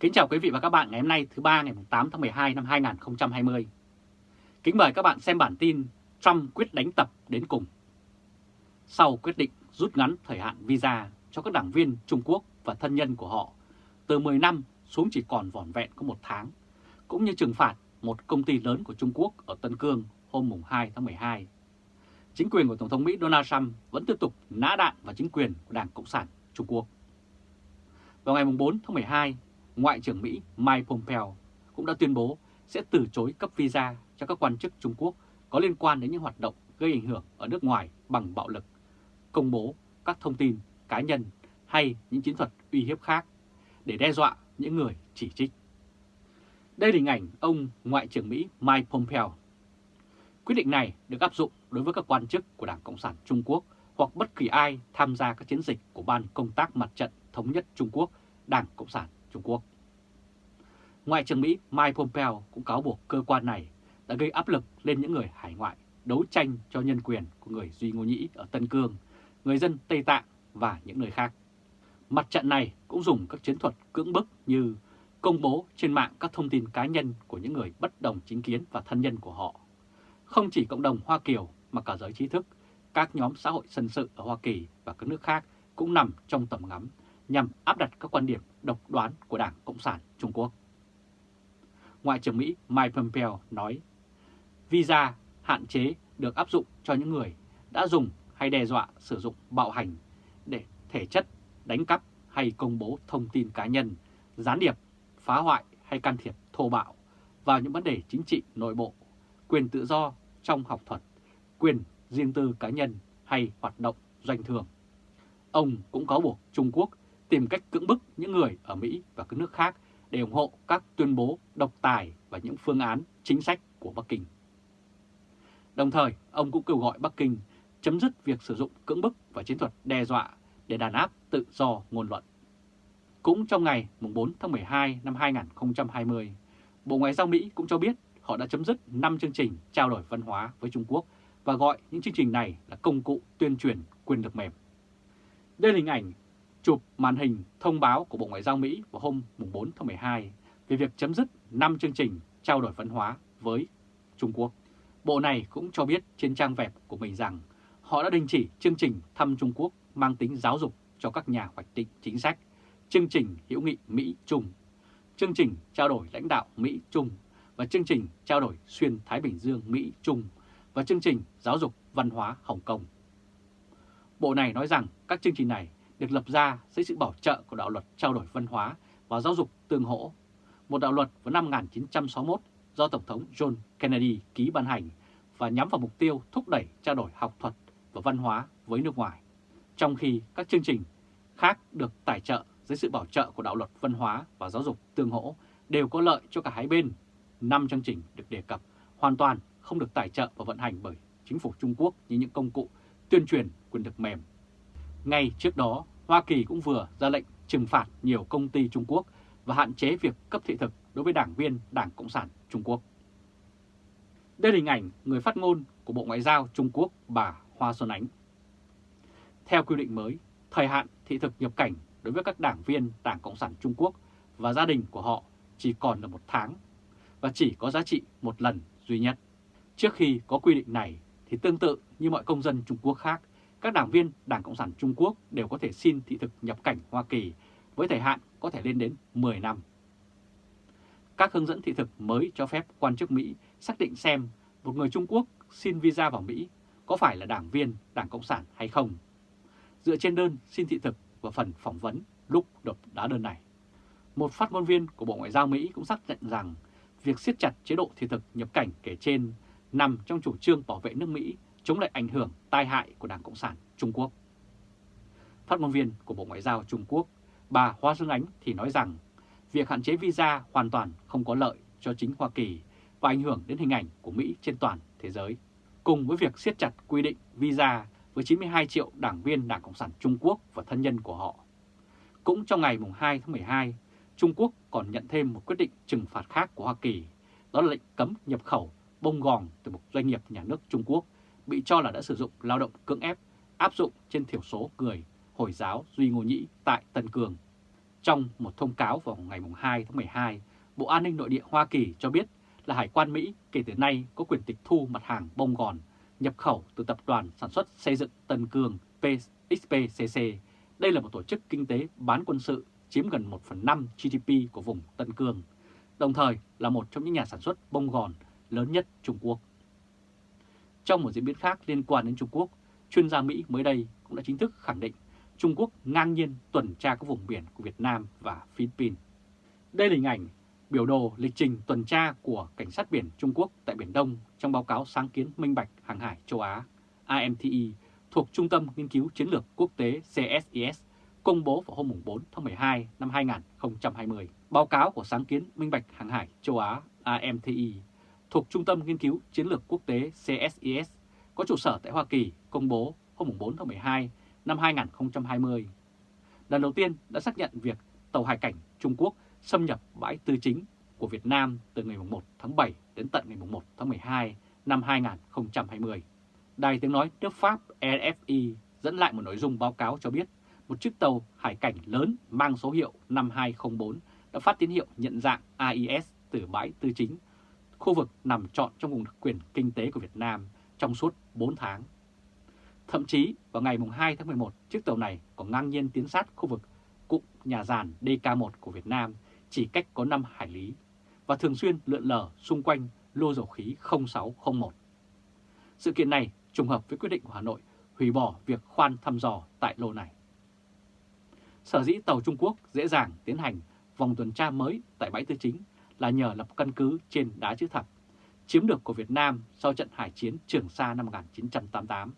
Kính chào quý vị và các bạn ngày hôm nay thứ ba ngày 8 tháng 12 năm 2020. Kính mời các bạn xem bản tin Trump quyết đánh tập đến cùng. Sau quyết định rút ngắn thời hạn visa cho các đảng viên Trung Quốc và thân nhân của họ từ 10 năm xuống chỉ còn vỏn vẹn có một tháng, cũng như trừng phạt một công ty lớn của Trung Quốc ở Tân Cương hôm 2 tháng 12. Chính quyền của Tổng thống Mỹ Donald Trump vẫn tiếp tục nã đạn vào chính quyền của Đảng Cộng sản Trung Quốc. Vào ngày 4 tháng 12, Ngoại trưởng Mỹ Mike Pompeo cũng đã tuyên bố sẽ từ chối cấp visa cho các quan chức Trung Quốc có liên quan đến những hoạt động gây ảnh hưởng ở nước ngoài bằng bạo lực, công bố các thông tin cá nhân hay những chiến thuật uy hiếp khác để đe dọa những người chỉ trích. Đây là hình ảnh ông Ngoại trưởng Mỹ Mike Pompeo. Quyết định này được áp dụng đối với các quan chức của Đảng Cộng sản Trung Quốc hoặc bất kỳ ai tham gia các chiến dịch của Ban Công tác Mặt trận Thống nhất Trung Quốc, Đảng Cộng sản Trung Quốc. Ngoại trưởng Mỹ Mike Pompeo cũng cáo buộc cơ quan này đã gây áp lực lên những người hải ngoại đấu tranh cho nhân quyền của người Duy Ngô Nhĩ ở Tân Cương, người dân Tây Tạng và những nơi khác. Mặt trận này cũng dùng các chiến thuật cưỡng bức như công bố trên mạng các thông tin cá nhân của những người bất đồng chính kiến và thân nhân của họ. Không chỉ cộng đồng Hoa Kiều mà cả giới trí thức, các nhóm xã hội dân sự ở Hoa Kỳ và các nước khác cũng nằm trong tầm ngắm nhằm áp đặt các quan điểm độc đoán của Đảng Cộng sản Trung Quốc. Ngoại trưởng Mỹ Mike Pompeo nói, visa hạn chế được áp dụng cho những người đã dùng hay đe dọa sử dụng bạo hành để thể chất đánh cắp hay công bố thông tin cá nhân, gián điệp, phá hoại hay can thiệp thô bạo vào những vấn đề chính trị nội bộ, quyền tự do trong học thuật, quyền riêng tư cá nhân hay hoạt động doanh thường. Ông cũng cáo buộc Trung Quốc tìm cách cưỡng bức những người ở Mỹ và các nước khác để ủng hộ các tuyên bố độc tài và những phương án chính sách của Bắc Kinh. Đồng thời, ông cũng kêu gọi Bắc Kinh chấm dứt việc sử dụng cưỡng bức và chiến thuật đe dọa để đàn áp tự do ngôn luận. Cũng trong ngày 4 tháng 12 năm 2020, Bộ Ngoại giao Mỹ cũng cho biết họ đã chấm dứt 5 chương trình trao đổi văn hóa với Trung Quốc và gọi những chương trình này là công cụ tuyên truyền quyền lực mềm. Đây là hình ảnh chụp màn hình thông báo của Bộ Ngoại giao Mỹ vào hôm 4 tháng 12 về việc chấm dứt 5 chương trình trao đổi văn hóa với Trung Quốc. Bộ này cũng cho biết trên trang web của mình rằng họ đã đình chỉ chương trình thăm Trung Quốc mang tính giáo dục cho các nhà hoạch định chính sách, chương trình hữu nghị Mỹ-Trung, chương trình trao đổi lãnh đạo Mỹ-Trung và chương trình trao đổi xuyên Thái Bình Dương Mỹ-Trung và chương trình giáo dục văn hóa Hồng Kông. Bộ này nói rằng các chương trình này được lập ra dưới sự bảo trợ của đạo luật trao đổi văn hóa và giáo dục tương hỗ, một đạo luật vào năm 1961 do Tổng thống John Kennedy ký ban hành và nhắm vào mục tiêu thúc đẩy trao đổi học thuật và văn hóa với nước ngoài, trong khi các chương trình khác được tài trợ dưới sự bảo trợ của đạo luật văn hóa và giáo dục tương hỗ đều có lợi cho cả hai bên. Năm chương trình được đề cập hoàn toàn không được tài trợ và vận hành bởi chính phủ Trung Quốc như những công cụ tuyên truyền quyền lực mềm ngay trước đó, Hoa Kỳ cũng vừa ra lệnh trừng phạt nhiều công ty Trung Quốc và hạn chế việc cấp thị thực đối với đảng viên Đảng Cộng sản Trung Quốc. Đây là hình ảnh người phát ngôn của Bộ Ngoại giao Trung Quốc bà Hoa Xuân Ánh. Theo quy định mới, thời hạn thị thực nhập cảnh đối với các đảng viên Đảng Cộng sản Trung Quốc và gia đình của họ chỉ còn là một tháng và chỉ có giá trị một lần duy nhất. Trước khi có quy định này thì tương tự như mọi công dân Trung Quốc khác, các đảng viên Đảng Cộng sản Trung Quốc đều có thể xin thị thực nhập cảnh Hoa Kỳ với thời hạn có thể lên đến 10 năm. Các hướng dẫn thị thực mới cho phép quan chức Mỹ xác định xem một người Trung Quốc xin visa vào Mỹ có phải là đảng viên Đảng Cộng sản hay không, dựa trên đơn xin thị thực và phần phỏng vấn lúc đột đá đơn này. Một phát ngôn viên của Bộ Ngoại giao Mỹ cũng xác nhận rằng việc siết chặt chế độ thị thực nhập cảnh kể trên nằm trong chủ trương bảo vệ nước Mỹ chống lại ảnh hưởng tai hại của Đảng Cộng sản Trung Quốc. Phát ngôn viên của Bộ Ngoại giao Trung Quốc, bà Hoa Dương Ánh thì nói rằng việc hạn chế visa hoàn toàn không có lợi cho chính Hoa Kỳ và ảnh hưởng đến hình ảnh của Mỹ trên toàn thế giới. Cùng với việc siết chặt quy định visa với 92 triệu đảng viên Đảng Cộng sản Trung Quốc và thân nhân của họ. Cũng trong ngày 2 tháng 12, Trung Quốc còn nhận thêm một quyết định trừng phạt khác của Hoa Kỳ, đó là lệnh cấm nhập khẩu bông gòn từ một doanh nghiệp nhà nước Trung Quốc bị cho là đã sử dụng lao động cưỡng ép áp dụng trên thiểu số người Hồi giáo Duy Ngô Nhĩ tại Tân Cương. Trong một thông cáo vào ngày 2 tháng 12, Bộ An ninh Nội địa Hoa Kỳ cho biết là Hải quan Mỹ kể từ nay có quyền tịch thu mặt hàng bông gòn nhập khẩu từ tập đoàn sản xuất xây dựng Tân Cương XPCC. Đây là một tổ chức kinh tế bán quân sự chiếm gần 1 phần 5 GDP của vùng Tân Cương, đồng thời là một trong những nhà sản xuất bông gòn lớn nhất Trung Quốc. Trong một diễn biến khác liên quan đến Trung Quốc, chuyên gia Mỹ mới đây cũng đã chính thức khẳng định Trung Quốc ngang nhiên tuần tra các vùng biển của Việt Nam và Philippines. Đây là hình ảnh biểu đồ lịch trình tuần tra của Cảnh sát biển Trung Quốc tại Biển Đông trong báo cáo sáng kiến minh bạch hàng hải châu Á AMTE thuộc Trung tâm Nghiên cứu Chiến lược Quốc tế CSIS công bố vào hôm 4 tháng 12 năm 2020. Báo cáo của sáng kiến minh bạch hàng hải châu Á AMTE thuộc Trung tâm Nghiên cứu Chiến lược Quốc tế CSIS có trụ sở tại Hoa Kỳ công bố hôm 4 tháng 12 năm 2020. Lần đầu tiên đã xác nhận việc tàu hải cảnh Trung Quốc xâm nhập bãi tư chính của Việt Nam từ ngày 1 tháng 7 đến tận ngày 1 tháng 12 năm 2020. Đài tiếng nói nước Pháp RFI dẫn lại một nội dung báo cáo cho biết một chiếc tàu hải cảnh lớn mang số hiệu 5204 đã phát tín hiệu nhận dạng AIS từ bãi tư chính, khu vực nằm trọn trong vùng đặc quyền kinh tế của Việt Nam trong suốt 4 tháng. Thậm chí vào ngày 2 tháng 11, chiếc tàu này còn ngang nhiên tiến sát khu vực cụm nhà giàn DK1 của Việt Nam chỉ cách có 5 hải lý và thường xuyên lượn lờ xung quanh lô dầu khí 0601. Sự kiện này trùng hợp với quyết định của Hà Nội hủy bỏ việc khoan thăm dò tại lô này. Sở dĩ tàu Trung Quốc dễ dàng tiến hành vòng tuần tra mới tại bãi tư chính là nhờ lập căn cứ trên đá chữ thập, chiếm được của Việt Nam sau trận hải chiến Trường Sa năm 1988.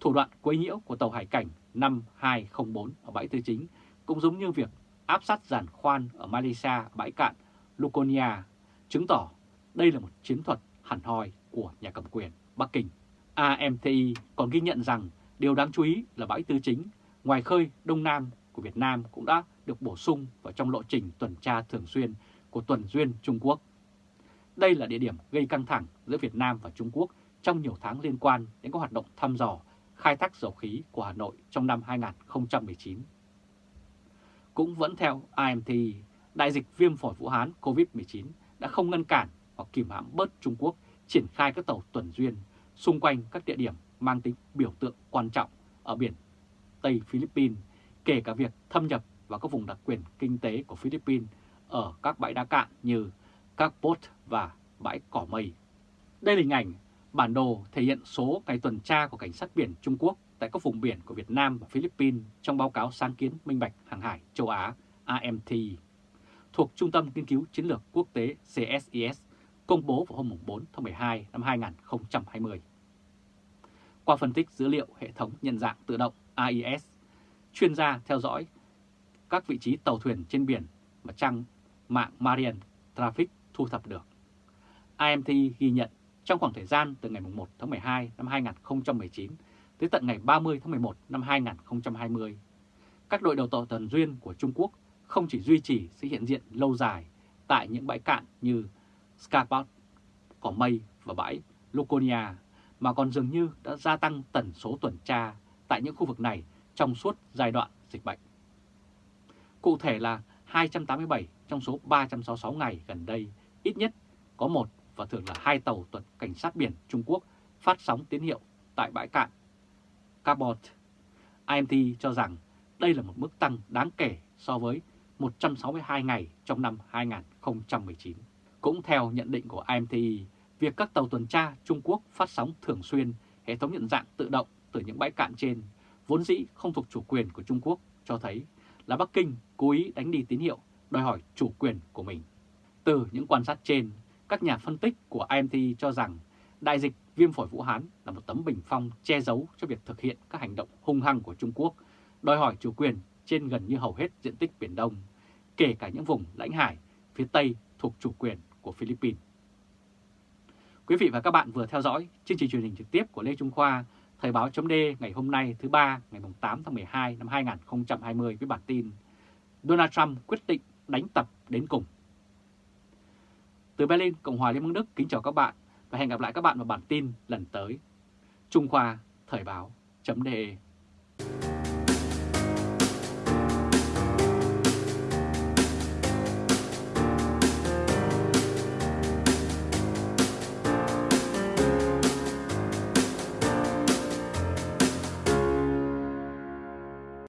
Thủ đoạn quấy nhiễu của tàu hải cảnh 5204 ở bãi tư chính cũng giống như việc áp sát giàn khoan ở Malaysia bãi cạn Luconia, chứng tỏ đây là một chiến thuật hẳn hoi của nhà cầm quyền Bắc Kinh. AMTI còn ghi nhận rằng điều đáng chú ý là bãi tư chính ngoài khơi Đông Nam của Việt Nam cũng đã được bổ sung vào trong lộ trình tuần tra thường xuyên của tuần duyên Trung Quốc. Đây là địa điểm gây căng thẳng giữa Việt Nam và Trung Quốc trong nhiều tháng liên quan đến các hoạt động thăm dò, khai thác dầu khí của Hà Nội trong năm 2019. Cũng vẫn theo IMT, đại dịch viêm phổi Vũ Hán COVID-19 đã không ngăn cản hoặc kìm hãm bớt Trung Quốc triển khai các tàu tuần duyên xung quanh các địa điểm mang tính biểu tượng quan trọng ở biển Tây Philippines, kể cả việc thâm nhập vào các vùng đặc quyền kinh tế của Philippines ở các bãi đá cạn như các port và bãi cỏ mây. Đây là hình ảnh bản đồ thể hiện số ngày tuần tra của cảnh sát biển Trung Quốc tại các vùng biển của Việt Nam và Philippines trong báo cáo sáng kiến minh bạch hàng hải châu Á AMT thuộc Trung tâm Nghiên cứu Chiến lược Quốc tế CSIS công bố vào hôm 4 tháng 12 năm 2020. Qua phân tích dữ liệu hệ thống nhận dạng tự động AIS, chuyên gia theo dõi các vị trí tàu thuyền trên biển mà trang mạng Marian Traffic thu thập được. IMT ghi nhận trong khoảng thời gian từ ngày 1 tháng 12 năm 2019 tới tận ngày 30 tháng 11 năm 2020, các đội đầu tàu tần duyên của Trung Quốc không chỉ duy trì sự hiện diện lâu dài tại những bãi cạn như Scarpot, Cỏ Mây và bãi Luconia, mà còn dường như đã gia tăng tần số tuần tra tại những khu vực này trong suốt giai đoạn dịch bệnh. Cụ thể là 287 trong số 366 ngày gần đây, ít nhất có một và thường là hai tàu tuần cảnh sát biển Trung Quốc phát sóng tín hiệu tại bãi cạn Cabot. IMT cho rằng đây là một mức tăng đáng kể so với 162 ngày trong năm 2019. Cũng theo nhận định của IMTI, việc các tàu tuần tra Trung Quốc phát sóng thường xuyên hệ thống nhận dạng tự động từ những bãi cạn trên, vốn dĩ không thuộc chủ quyền của Trung Quốc, cho thấy là Bắc Kinh cố ý đánh đi tín hiệu đòi hỏi chủ quyền của mình. Từ những quan sát trên, các nhà phân tích của IMT cho rằng đại dịch viêm phổi Vũ Hán là một tấm bình phong che giấu cho việc thực hiện các hành động hung hăng của Trung Quốc, đòi hỏi chủ quyền trên gần như hầu hết diện tích Biển Đông, kể cả những vùng lãnh hải phía Tây thuộc chủ quyền của Philippines. Quý vị và các bạn vừa theo dõi chương trình truyền hình trực tiếp của Lê Trung Khoa, Thời báo chấm ngày hôm nay thứ ba ngày 8 tháng 12 năm 2020 với bản tin Donald Trump quyết định đánh tập đến cùng. Từ Berlin, Cộng hòa Liên bang Đức kính chào các bạn và hẹn gặp lại các bạn vào bản tin lần tới. Trung Khoa Thời báo chấm